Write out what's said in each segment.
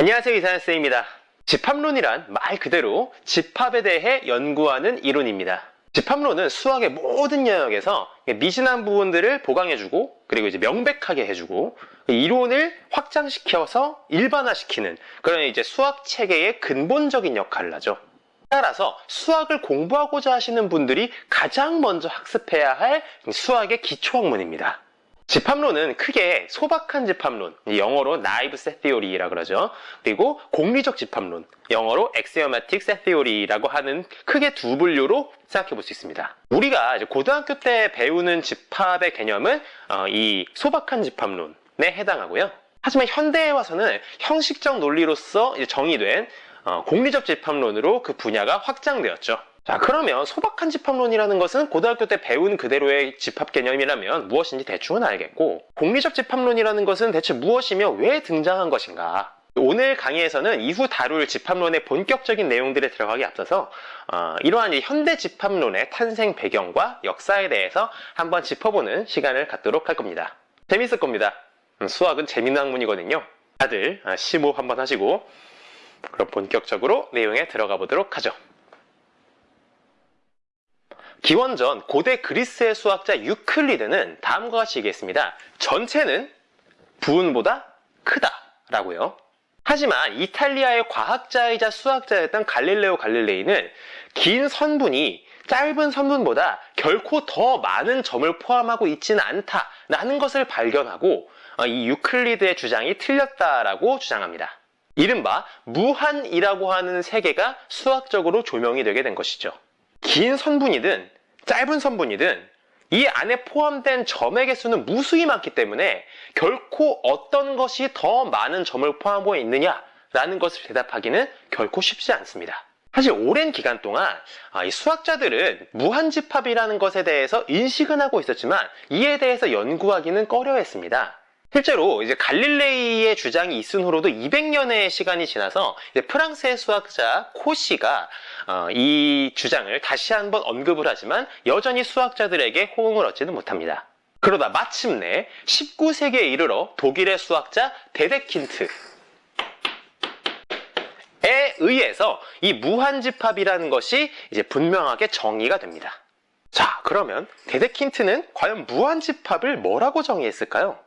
안녕하세요 이사연쌤입니다. 집합론이란 말 그대로 집합에 대해 연구하는 이론입니다. 집합론은 수학의 모든 영역에서 미진한 부분들을 보강해주고 그리고 이제 명백하게 해주고 이론을 확장시켜서 일반화시키는 그런 이제 수학 체계의 근본적인 역할을 하죠. 따라서 수학을 공부하고자 하시는 분들이 가장 먼저 학습해야 할 수학의 기초 학문입니다. 집합론은 크게 소박한 집합론, 영어로 naive set theory라 그러죠. 그리고 공리적 집합론, 영어로 axiomatic set theory라고 하는 크게 두 분류로 생각해 볼 수 있습니다. 우리가 고등학교 때 배우는 집합의 개념은 어, 이 소박한 집합론에 해당하고요. 하지만 현대에 와서는 형식적 논리로서 정의된 어, 공리적 집합론으로 그 분야가 확장되었죠. 자 그러면 소박한 집합론이라는 것은 고등학교 때 배운 그대로의 집합 개념이라면 무엇인지 대충은 알겠고 공리적 집합론이라는 것은 대체 무엇이며 왜 등장한 것인가 오늘 강의에서는 이후 다룰 집합론의 본격적인 내용들에 들어가기 앞서서 어, 이러한 현대 집합론의 탄생 배경과 역사에 대해서 한번 짚어보는 시간을 갖도록 할 겁니다. 재밌을 겁니다. 음, 수학은 재밌는 학문이거든요. 다들 아, 심호흡 한번 하시고 그럼 본격적으로 내용에 들어가 보도록 하죠. 기원전 고대 그리스의 수학자 유클리드는 다음과 같이 얘기했습니다. 전체는 부분보다 크다 라고요. 하지만 이탈리아의 과학자이자 수학자였던 갈릴레오 갈릴레이는 긴 선분이 짧은 선분보다 결코 더 많은 점을 포함하고 있지는 않다라는 것을 발견하고 어, 이 유클리드의 주장이 틀렸다라고 주장합니다. 이른바 무한이라고 하는 세계가 수학적으로 조명이 되게 된 것이죠. 긴 선분이든 짧은 선분이든 이 안에 포함된 점의 개수는 무수히 많기 때문에 결코 어떤 것이 더 많은 점을 포함하고 있느냐 라는 것을 대답하기는 결코 쉽지 않습니다. 사실 오랜 기간 동안 아, 이 수학자들은 무한집합이라는 것에 대해서 인식은 하고 있었지만 이에 대해서 연구하기는 꺼려했습니다. 실제로 이제 갈릴레이의 주장이 있은 후로도 200년의 시간이 지나서 프랑스의 수학자 코시가 어, 이 주장을 다시 한번 언급을 하지만 여전히 수학자들에게 호응을 얻지는 못합니다. 그러다 마침내 19세기에 이르러 독일의 수학자 데데킨트 에 의해서 이 무한집합이라는 것이 이제 분명하게 정의가 됩니다. 자, 그러면 데데킨트는 과연 무한집합을 뭐라고 정의했을까요?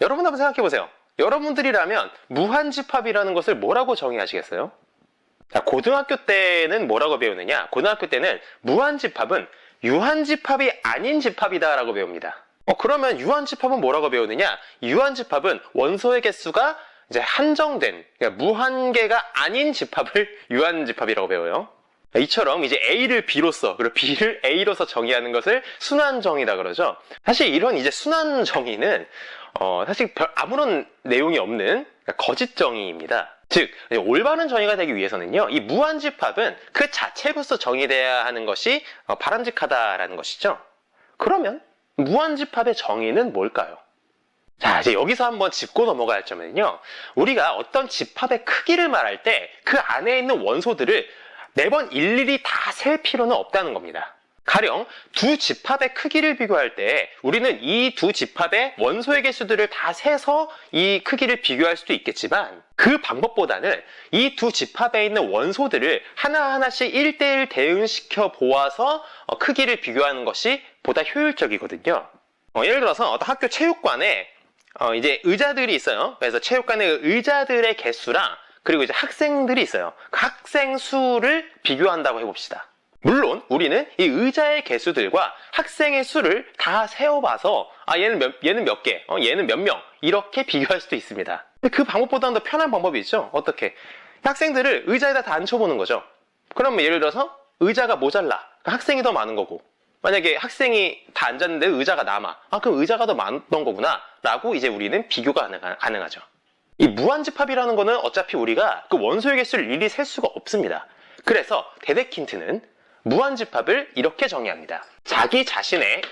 여러분 한번 생각해 보세요. 여러분들이라면 무한집합이라는 것을 뭐라고 정의하시겠어요? 자, 고등학교 때는 뭐라고 배우느냐? 고등학교 때는 무한집합은 유한집합이 아닌 집합이다라고 배웁니다. 어, 그러면 유한집합은 뭐라고 배우느냐? 유한집합은 원소의 개수가 이제 한정된, 그러니까 무한계가 아닌 집합을 유한집합이라고 배워요. 이처럼 이제 A를 B로서 그리고 B를 A로서 정의하는 것을 순환정의다 그러죠. 사실 이런 이제 순환정의는 어, 사실 별 아무런 내용이 없는 거짓 정의입니다. 즉 올바른 정의가 되기 위해서는요 이 무한집합은 그 자체로서 정의돼야 하는 것이 어, 바람직하다라는 것이죠 그러면 무한집합의 정의는 뭘까요? 자 이제 여기서 한번 짚고 넘어갈 점은요 우리가 어떤 집합의 크기를 말할 때 그 안에 있는 원소들을 매번 일일이 다 셀 필요는 없다는 겁니다 가령 두 집합의 크기를 비교할 때 우리는 이 두 집합의 원소의 개수들을 다 세서 이 크기를 비교할 수도 있겠지만 그 방법보다는 이 두 집합에 있는 원소들을 하나하나씩 1대1 대응시켜 보아서 어, 크기를 비교하는 것이 보다 효율적이거든요. 어, 예를 들어서 어떤 학교 체육관에 어, 이제 의자들이 있어요. 그래서 체육관의 의자들의 개수랑 그리고 이제 학생들이 있어요. 그 학생 수를 비교한다고 해봅시다. 물론 우리는 이 의자의 개수들과 학생의 수를 다 세어봐서 아 얘는 몇, 얘는 몇 개, 어, 얘는 몇 명 이렇게 비교할 수도 있습니다. 그 방법보다는 더 편한 방법이 있죠. 어떻게? 학생들을 의자에다 다 앉혀보는 거죠. 그러면 예를 들어서 의자가 모자라. 학생이 더 많은 거고 만약에 학생이 다 앉았는데 의자가 남아. 아 그럼 의자가 더 많던 거구나 라고 이제 우리는 비교가 가능하 죠. 이 무한집합이라는 거는 어차피 우리가 그 원소의 개수를 일일이 셀 수가 없습니다. 그래서 데데킨트는 무한집합을 이렇게 정의합니다. 자기 자신의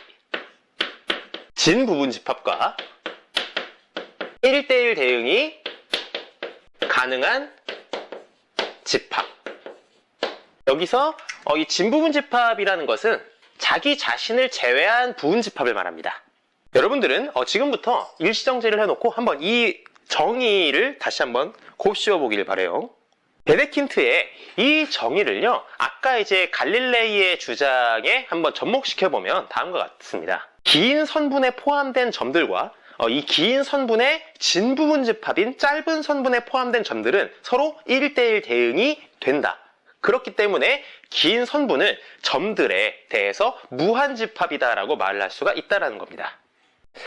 진 부분 집합과 1대1 대응이 가능한 집합. 여기서 어, 이 진부분 집합이라는 것은 자기 자신을 제외한 부분 집합을 말합니다. 여러분들은 어, 지금부터 일시정지를 해놓고 한번 이 정의를 다시 한번 곱씹어 보길 바래요. 데데킨트의 이 정의를요, 아까 이제 갈릴레이의 주장에 한번 접목시켜 보면 다음과 같습니다. 긴 선분에 포함된 점들과 어, 이긴 선분의 진 부분 집합인 짧은 선분에 포함된 점들은 서로 1대1 대응이 된다. 그렇기 때문에 긴 선분은 점들에 대해서 무한집합이다라고 말을 할 수가 있다는 겁니다.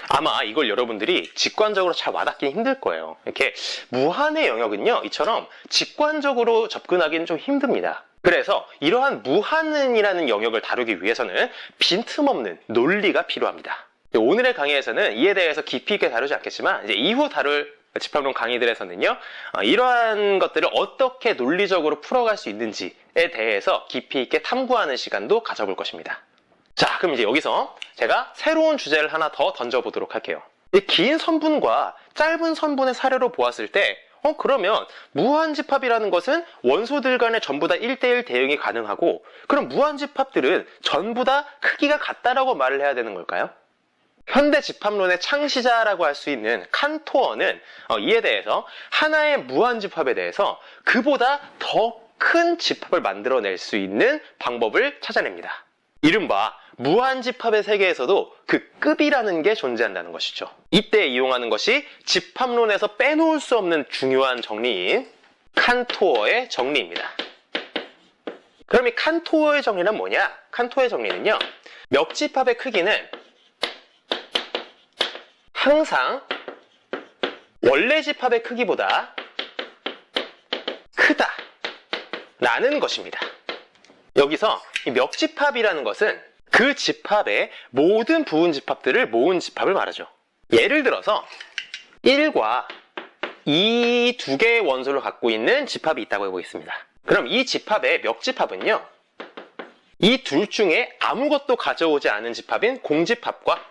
아마 이걸 여러분들이 직관적으로 잘 와닿기 힘들 거예요. 이렇게 무한의 영역은요, 이처럼 직관적으로 접근하기는 좀 힘듭니다. 그래서 이러한 무한이라는 영역을 다루기 위해서는 빈틈없는 논리가 필요합니다. 오늘의 강의에서는 이에 대해서 깊이 있게 다루지 않겠지만 이제 이후 다룰 집합론 강의들에서는요 어, 이러한 것들을 어떻게 논리적으로 풀어갈 수 있는지에 대해서 깊이 있게 탐구하는 시간도 가져볼 것입니다. 자 그럼 이제 여기서 제가 새로운 주제를 하나 더 던져보도록 할게요. 이긴 선분과 짧은 선분의 사례로 보았을 때 어, 그러면 무한집합이라는 것은 원소들 간에 전부 다 1대1 대응이 가능하고 그럼 무한집합들은 전부 다 크기가 같다라고 말을 해야 되는 걸까요? 현대 집합론의 창시자라고 할 수 있는 칸토어는 어, 이에 대해서 하나의 무한집합에 대해서 그보다 더 큰 집합을 만들어낼 수 있는 방법을 찾아냅니다. 이른바 무한집합의 세계에서도 그 급이라는 게 존재한다는 것이죠. 이때 이용하는 것이 집합론에서 빼놓을 수 없는 중요한 정리인 칸토어의 정리입니다. 그럼 이 칸토어의 정리는 뭐냐? 칸토어의 정리는요. 멱집합의 크기는 항상 원래 집합의 크기보다 크다 라는 것입니다. 여기서 이 멱집합이라는 것은 그 집합의 모든 부분 집합들을 모은 집합을 말하죠. 예를 들어서 1과 이 두 개의 원소를 갖고 있는 집합이 있다고 해보겠습니다. 그럼 이 집합의 멱집합은요. 이 둘 중에 아무것도 가져오지 않은 집합인 공집합과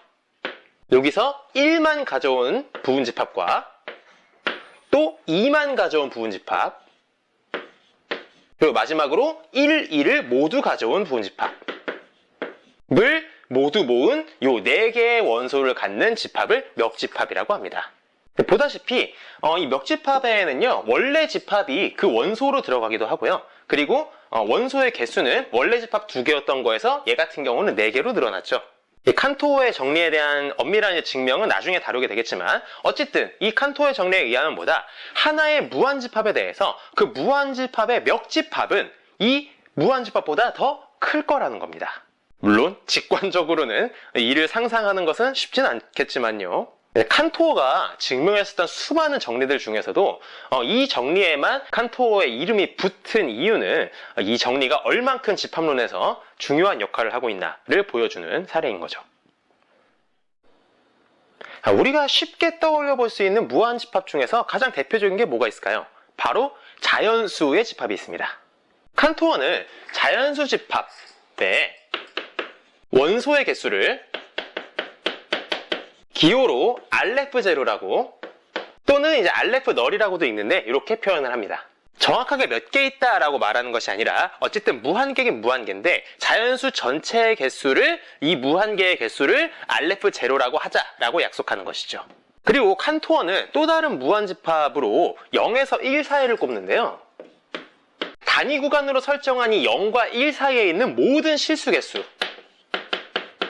여기서 1만 가져온 부분집합과 또 2만 가져온 부분집합 그리고 마지막으로 1, 2를 모두 가져온 부분집합 을 모두 모은 요 4개의 원소를 갖는 집합을 멱집합이라고 합니다. 보다시피 어, 이 멱집합에는요 원래 집합이 그 원소로 들어가기도 하고요. 그리고 어, 원소의 개수는 원래 집합 2개였던 거에서 얘 같은 경우는 4개로 늘어났죠. 이 칸토의 정리에 대한 엄밀한 증명은 나중에 다루게 되겠지만 어쨌든 이 칸토의 정리에 의하면 뭐다? 하나의 무한집합에 대해서 그 무한집합의 멱집합은 이 무한집합보다 더 클 거라는 겁니다. 물론 직관적으로는 이를 상상하는 것은 쉽진 않겠지만요. 네, 칸토어가 증명했었던 수많은 정리들 중에서도 어, 이 정리에만 칸토어의 이름이 붙은 이유는 이 정리가 얼만큼 집합론에서 중요한 역할을 하고 있나를 보여주는 사례인 거죠. 우리가 쉽게 떠올려 볼 수 있는 무한 집합 중에서 가장 대표적인 게 뭐가 있을까요? 바로 자연수의 집합이 있습니다. 칸토어는 자연수 집합의 원소의 개수를 기호로 알레프 제로라고 또는 이제 알레프 널이라고도 있는데 이렇게 표현을 합니다. 정확하게 몇 개 있다라고 말하는 것이 아니라 어쨌든 무한계긴 무한계인데 자연수 전체의 개수를 이 무한계의 개수를 알레프 제로라고 하자라고 약속하는 것이죠. 그리고 칸토어는 또 다른 무한집합으로 0에서 1 사이를 꼽는데요. 단위 구간으로 설정한 이 0과 1 사이에 있는 모든 실수 개수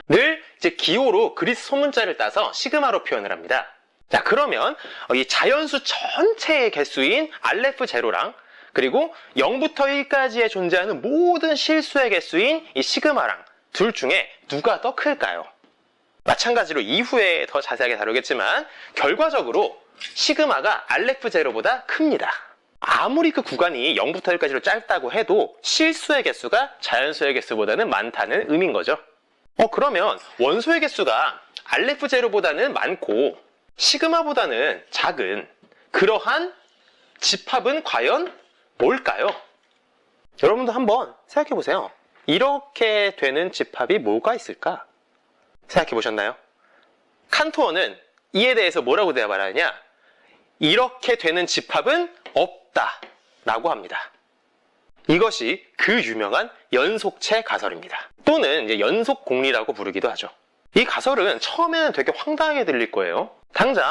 늘 이제 기호로 그리스 소문자를 따서 시그마로 표현을 합니다. 자 그러면 이 자연수 전체의 개수인 알레프 제로랑 그리고 0부터 1까지에 존재하는 모든 실수의 개수인 이 시그마랑 둘 중에 누가 더 클까요? 마찬가지로 이후에 더 자세하게 다루겠지만 결과적으로 시그마가 알레프 제로보다 큽니다. 아무리 그 구간이 0부터 1까지로 짧다고 해도 실수의 개수가 자연수의 개수보다는 많다는 의미인 거죠. 어 그러면 원소의 개수가 알레프 제로보다는 많고 시그마보다는 작은 그러한 집합은 과연 뭘까요? 여러분도 한번 생각해 보세요. 이렇게 되는 집합이 뭐가 있을까? 생각해 보셨나요? 칸토어는 이에 대해서 뭐라고 대답하느냐? 이렇게 되는 집합은 없다 라고 합니다. 이것이 그 유명한 연속체 가설입니다. 또는 이제 연속 공리라고 부르기도 하죠. 이 가설은 처음에는 되게 황당하게 들릴 거예요. 당장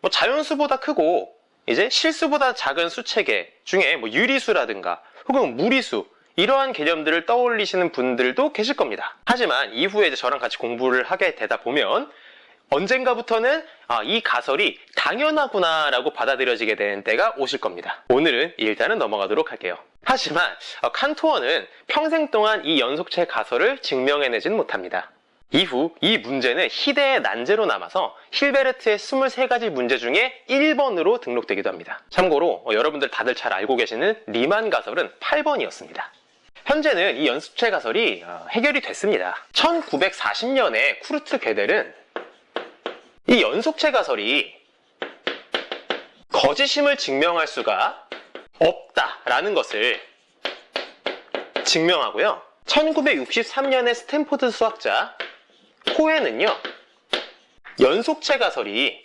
뭐 자연수보다 크고 이제 실수보다 작은 수체계 중에 뭐 유리수라든가 혹은 무리수 이러한 개념들을 떠올리시는 분들도 계실 겁니다. 하지만 이후에 저랑 같이 공부를 하게 되다 보면 언젠가부터는 아, 이 가설이 당연하구나 라고 받아들여지게 되는 때가 오실 겁니다. 오늘은 일단은 넘어가도록 할게요. 하지만 어, 칸토어는 평생 동안 이 연속체 가설을 증명해내진 못합니다. 이후 이 문제는 희대의 난제로 남아서 힐베르트의 23가지 문제 중에 1번으로 등록되기도 합니다. 참고로 어, 여러분들 다들 잘 알고 계시는 리만 가설은 8번이었습니다. 현재는 이 연습체 가설이 어, 해결이 됐습니다. 1940년에 쿠르트 게델은 이 연속체 가설이 거짓임을 증명할 수가 없다라는 것을 증명하고요. 1963년에 스탠포드 수학자 코헨은요. 연속체 가설이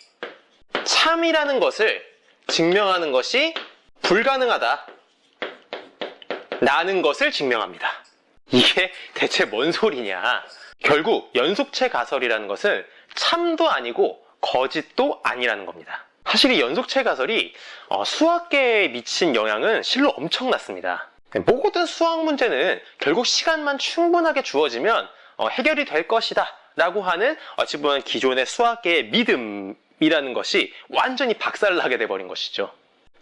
참이라는 것을 증명하는 것이 불가능하다. 라는 것을 증명합니다. 이게 대체 뭔 소리냐? 결국 연속체 가설이라는 것은 참도 아니고 거짓도 아니라는 겁니다. 사실 이 연속체 가설이 어, 수학계에 미친 영향은 실로 엄청났습니다. 모든 수학 문제는 결국 시간만 충분하게 주어지면 어, 해결이 될 것이다 라고 하는 어찌 보면 기존의 수학계의 믿음이라는 것이 완전히 박살나게 돼버린 것이죠.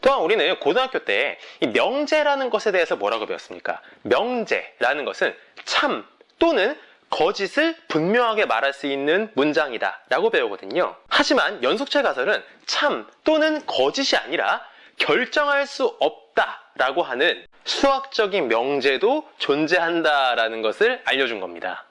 또한 우리는 고등학교 때 이 명제라는 것에 대해서 뭐라고 배웠습니까? 명제라는 것은 참 또는 거짓을 분명하게 말할 수 있는 문장이다 라고 배우거든요. 하지만 연속체 가설은 참 또는 거짓이 아니라 결정할 수 없다 라고 하는 수학적인 명제도 존재한다라는 것을 알려준 겁니다.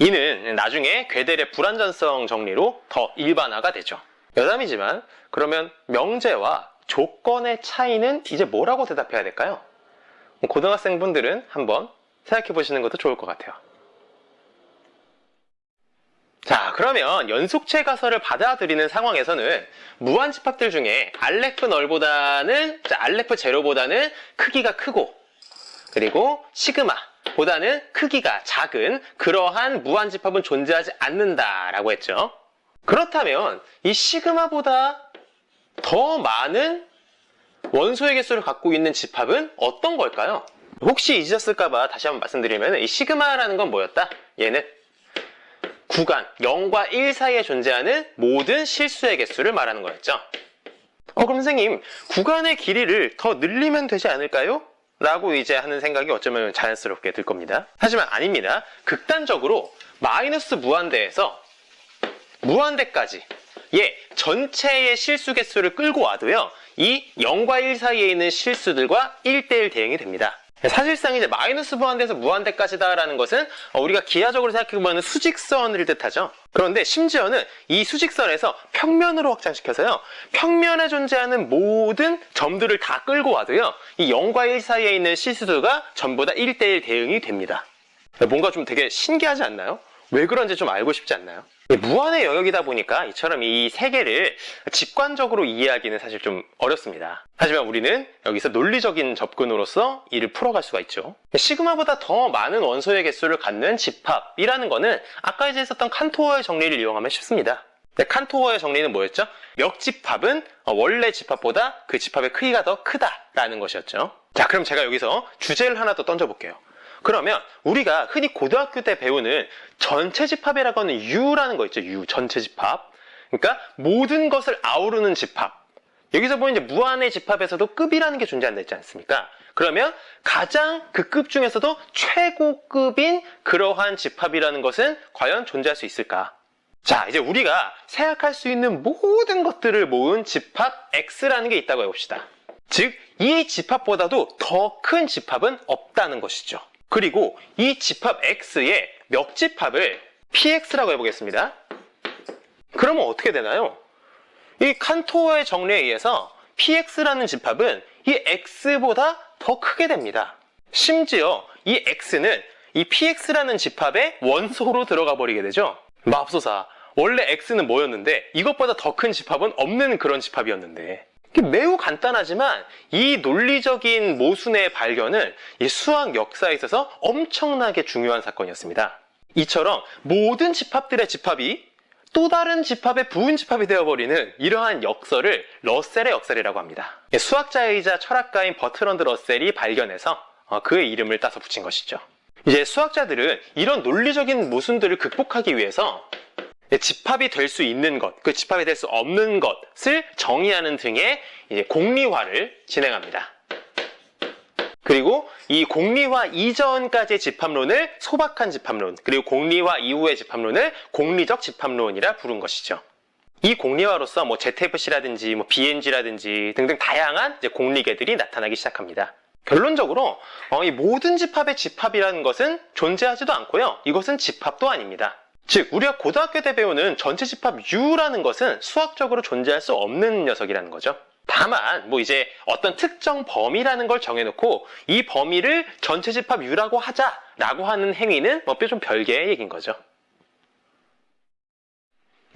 이는 나중에 괴델의 불완전성 정리로 더 일반화가 되죠. 여담이지만 그러면 명제와 조건의 차이는 이제 뭐라고 대답해야 될까요? 고등학생분들은 한번 생각해 보시는 것도 좋을 것 같아요. 자, 그러면 연속체 가설을 받아들이는 상황에서는 무한 집합들 중에 알레프 널보다는 알레프 제로보다는 크기가 크고 그리고 시그마 보다는 크기가 작은 그러한 무한 집합은 존재하지 않는다라고 했죠. 그렇다면 이 시그마보다 더 많은 원소의 개수를 갖고 있는 집합은 어떤 걸까요? 혹시 잊으셨을까봐 다시 한번 말씀드리면 이 시그마라는 건 뭐였다? 얘는 구간 0과 1 사이에 존재하는 모든 실수의 개수를 말하는 거였죠. 어 그럼 선생님 구간의 길이를 더 늘리면 되지 않을까요? 라고 이제 하는 생각이 어쩌면 자연스럽게 들 겁니다. 하지만 아닙니다. 극단적으로 마이너스 무한대에서 무한대까지 예, 전체의 실수 개수를 끌고 와도요. 이 0과 1 사이에 있는 실수들과 1대1 대응이 됩니다. 사실상 이제 마이너스 무한대에서 무한대까지다라는 것은 우리가 기하적으로 생각해보면 수직선을 뜻하죠. 그런데 심지어는 이 수직선에서 평면으로 확장시켜서요. 평면에 존재하는 모든 점들을 다 끌고 와도요. 이 0과 1 사이에 있는 실수들과 전부 다 1대1 대응이 됩니다. 뭔가 좀 되게 신기하지 않나요? 왜 그런지 좀 알고 싶지 않나요? 무한의 영역이다 보니까 이처럼 이 세계를 직관적으로 이해하기는 사실 좀 어렵습니다. 하지만 우리는 여기서 논리적인 접근으로서 이를 풀어갈 수가 있죠. 시그마보다 더 많은 원소의 개수를 갖는 집합이라는 거는 아까 이제 했었던 칸토어의 정리를 이용하면 쉽습니다. 네, 칸토어의 정리는 뭐였죠? 역집합은 원래 집합보다 그 집합의 크기가 더 크다라는 것이었죠. 자, 그럼 제가 여기서 주제를 하나 더 던져볼게요. 그러면 우리가 흔히 고등학교 때 배우는 전체 집합이라고 하는 U라는 거 있죠. U, 전체 집합. 그러니까 모든 것을 아우르는 집합. 여기서 보면 이제 무한의 집합에서도 급이라는 게 존재한다 했지 않습니까? 그러면 가장 그 급 중에서도 최고급인 그러한 집합이라는 것은 과연 존재할 수 있을까? 자, 이제 우리가 생각할 수 있는 모든 것들을 모은 집합 X라는 게 있다고 해봅시다. 즉, 이 집합보다도 더 큰 집합은 없다는 것이죠. 그리고 이 집합 X의 몇 집합을 PX라고 해보겠습니다. 그러면 어떻게 되나요? 이 칸토어의 정리에 의해서 PX라는 집합은 이 X보다 더 크게 됩니다. 심지어 이 X는 이 PX라는 집합의 원소로 들어가 버리게 되죠. 맙소사 원래 X는 뭐였는데 이것보다 더 큰 집합은 없는 그런 집합이었는데 매우 간단하지만 이 논리적인 모순의 발견은 수학 역사에 있어서 엄청나게 중요한 사건이었습니다. 이처럼 모든 집합들의 집합이 또 다른 집합의 부분 집합이 되어버리는 이러한 역설을 러셀의 역설이라고 합니다. 수학자이자 철학가인 버트런드 러셀이 발견해서 어, 그의 이름을 따서 붙인 것이죠. 이제 수학자들은 이런 논리적인 모순들을 극복하기 위해서 집합이 될 수 있는 것, 그 집합이 될 수 없는 것을 정의하는 등의 공리화를 진행합니다. 그리고 이 공리화 이전까지의 집합론을 소박한 집합론, 그리고 공리화 이후의 집합론을 공리적 집합론이라 부른 것이죠. 이 공리화로서 뭐 ZFC라든지 뭐 BNG라든지 등등 다양한 공리계들이 나타나기 시작합니다. 결론적으로 어, 이 모든 집합의 집합이라는 것은 존재하지도 않고요. 이것은 집합도 아닙니다. 즉 우리가 고등학교 때 배우는 전체 집합 U라는 것은 수학적으로 존재할 수 없는 녀석이라는 거죠. 다만 뭐 이제 어떤 특정 범위라는 걸 정해놓고 이 범위를 전체 집합 U라고 하자라고 하는 행위는 뭐좀 별개의 얘기인 거죠.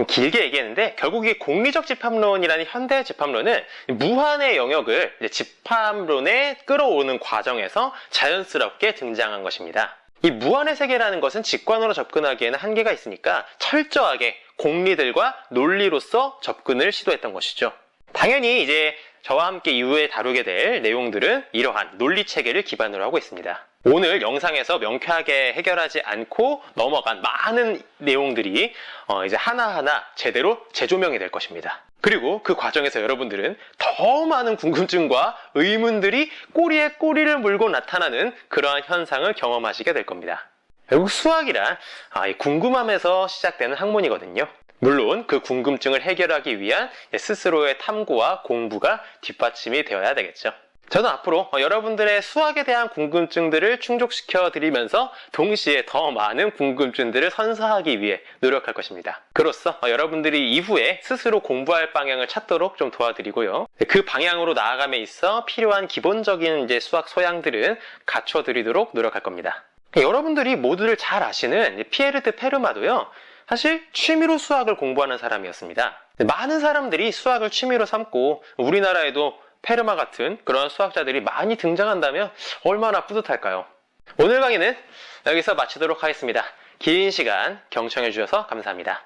길게 얘기했는데 결국 이 공리적 집합론이라는 현대 집합론은 무한의 영역을 집합론에 끌어오는 과정에서 자연스럽게 등장한 것입니다. 이 무한의 세계라는 것은 직관으로 접근하기에는 한계가 있으니까 철저하게 공리들과 논리로서 접근을 시도했던 것이죠. 당연히 이제 저와 함께 이후에 다루게 될 내용들은 이러한 논리 체계를 기반으로 하고 있습니다. 오늘 영상에서 명쾌하게 해결하지 않고 넘어간 많은 내용들이 어 이제 하나하나 제대로 재조명이 될 것입니다. 그리고 그 과정에서 여러분들은 더 많은 궁금증과 의문들이 꼬리에 꼬리를 물고 나타나는 그러한 현상을 경험하시게 될 겁니다. 결국 수학이란 아, 궁금함에서 시작되는 학문이거든요. 물론 그 궁금증을 해결하기 위한 스스로의 탐구와 공부가 뒷받침이 되어야 되겠죠. 저는 앞으로 여러분들의 수학에 대한 궁금증들을 충족시켜 드리면서 동시에 더 많은 궁금증들을 선사하기 위해 노력할 것입니다. 그로써 여러분들이 이후에 스스로 공부할 방향을 찾도록 좀 도와드리고요. 그 방향으로 나아감에 있어 필요한 기본적인 이제 수학 소양들은 갖춰 드리도록 노력할 겁니다. 여러분들이 모두들 잘 아시는 피에르트 페르마도요. 사실 취미로 수학을 공부하는 사람이었습니다. 많은 사람들이 수학을 취미로 삼고 우리나라에도 페르마 같은 그런 수학자들이 많이 등장한다면 얼마나 뿌듯할까요? 오늘 강의는 여기서 마치도록 하겠습니다. 긴 시간 경청해 주셔서 감사합니다.